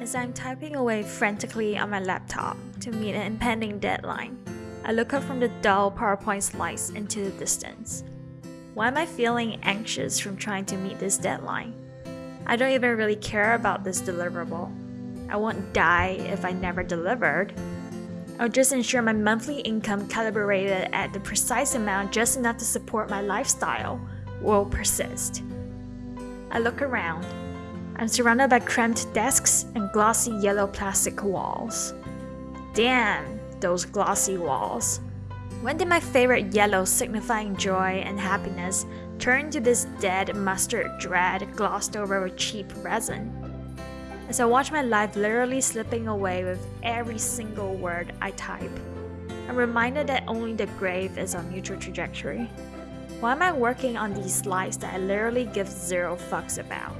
As I'm typing away frantically on my laptop to meet an impending deadline, I look up from the dull PowerPoint slides into the distance. Why am I feeling anxious from trying to meet this deadline? I don't even really care about this deliverable. I won't die if I never delivered. I'll just ensure my monthly income calibrated at the precise amount just enough to support my lifestyle will persist. I look around I'm surrounded by cramped desks and glossy yellow plastic walls. Damn, those glossy walls. When did my favorite yellow signifying joy and happiness turn to this dead mustard dread glossed over with cheap resin? As I watch my life literally slipping away with every single word I type, I'm reminded that only the grave is on mutual trajectory. Why am I working on these slides that I literally give zero fucks about?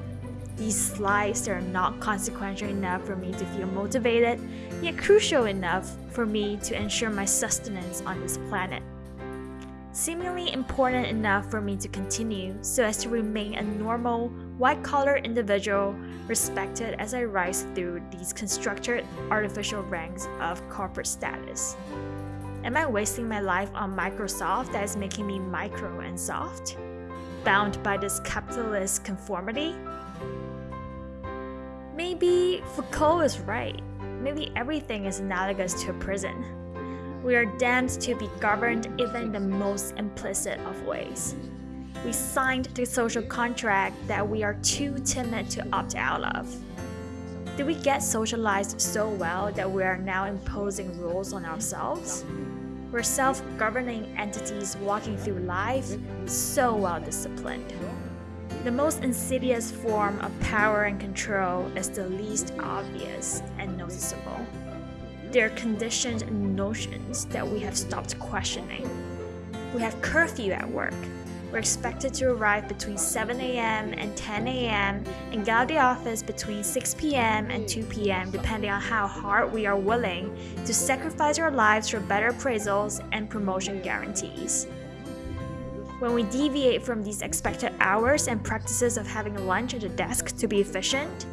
These slides are not consequential enough for me to feel motivated, yet crucial enough for me to ensure my sustenance on this planet. Seemingly important enough for me to continue so as to remain a normal, white collar individual respected as I rise through these constructed artificial ranks of corporate status. Am I wasting my life on Microsoft that is making me micro and soft? Bound by this capitalist conformity? Maybe Foucault is right. Maybe everything is analogous to a prison. We are damned to be governed even the most implicit of ways. We signed the social contract that we are too timid to opt out of. Did we get socialized so well that we are now imposing rules on ourselves? We're self governing entities walking through life, so well disciplined. The most insidious form of power and control is the least obvious and noticeable. They're conditioned notions that we have stopped questioning. We have curfew at work. We're expected to arrive between 7 a.m. and 10 a.m. and get out of the office between 6 p.m. and 2 p.m. depending on how hard we are willing to sacrifice our lives for better appraisals and promotion guarantees. When we deviate from these expected hours and practices of having lunch at the desk to be efficient,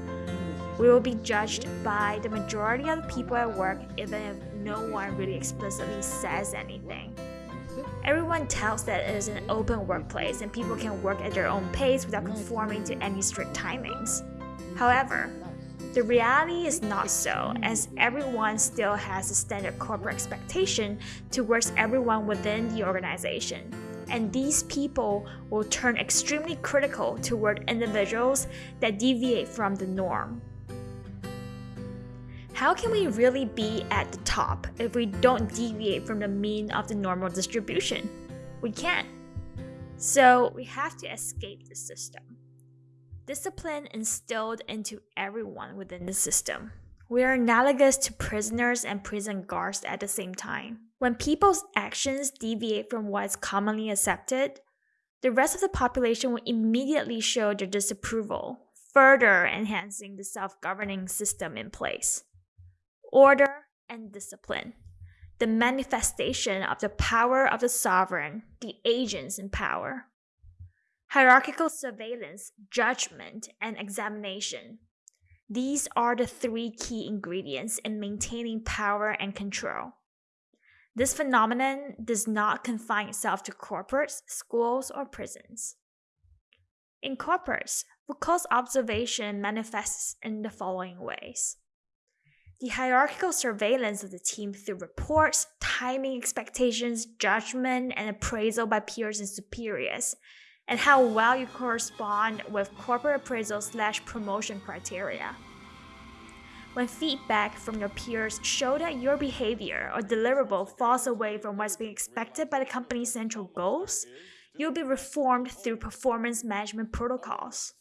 we will be judged by the majority of the people at work even if no one really explicitly says anything. Everyone tells that it is an open workplace and people can work at their own pace without conforming to any strict timings. However, the reality is not so, as everyone still has a standard corporate expectation towards everyone within the organization and these people will turn extremely critical toward individuals that deviate from the norm. How can we really be at the top if we don't deviate from the mean of the normal distribution? We can't. So we have to escape the system. Discipline instilled into everyone within the system. We are analogous to prisoners and prison guards at the same time. When people's actions deviate from what is commonly accepted, the rest of the population will immediately show their disapproval, further enhancing the self governing system in place. Order and discipline, the manifestation of the power of the sovereign, the agents in power. Hierarchical surveillance, judgment, and examination. These are the three key ingredients in maintaining power and control. This phenomenon does not confine itself to corporates, schools, or prisons. In corporates, Foucault's observation manifests in the following ways. The hierarchical surveillance of the team through reports, timing expectations, judgment, and appraisal by peers and superiors, and how well you correspond with corporate appraisal slash promotion criteria. When feedback from your peers show that your behavior or deliverable falls away from what's being expected by the company's central goals, you'll be reformed through performance management protocols.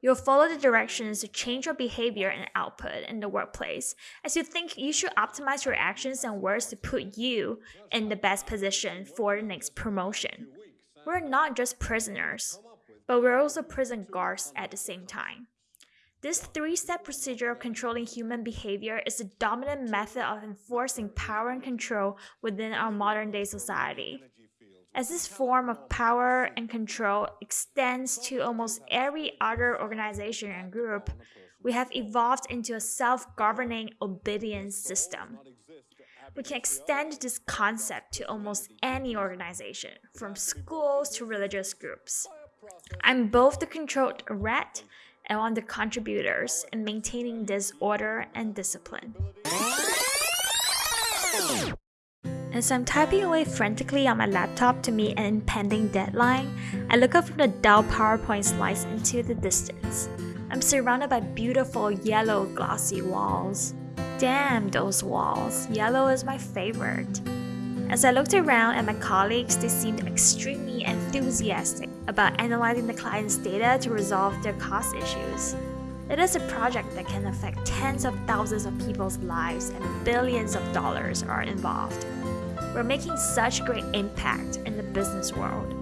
You'll follow the directions to change your behavior and output in the workplace as you think you should optimize your actions and words to put you in the best position for the next promotion. We're not just prisoners, but we're also prison guards at the same time. This three step procedure of controlling human behavior is the dominant method of enforcing power and control within our modern day society. As this form of power and control extends to almost every other organization and group, we have evolved into a self governing obedience system. We can extend this concept to almost any organization, from schools to religious groups. I'm both the controlled rat and one of the contributors in maintaining this order and discipline. As I'm typing away frantically on my laptop to meet an impending deadline, I look up from the dull PowerPoint slides into the distance. I'm surrounded by beautiful yellow glossy walls. Damn those walls, yellow is my favorite. As I looked around at my colleagues, they seemed extremely enthusiastic about analyzing the client's data to resolve their cost issues. It is a project that can affect tens of thousands of people's lives and billions of dollars are involved. We're making such great impact in the business world.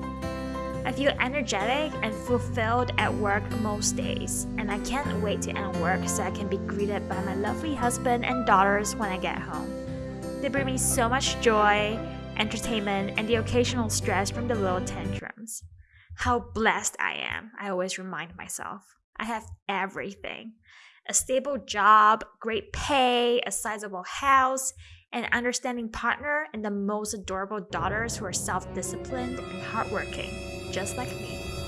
I feel energetic and fulfilled at work most days, and I can't wait to end work so I can be greeted by my lovely husband and daughters when I get home. They bring me so much joy, entertainment, and the occasional stress from the little tantrums. How blessed I am, I always remind myself. I have everything a stable job, great pay, a sizable house, an understanding partner, and the most adorable daughters who are self disciplined and hardworking, just like me.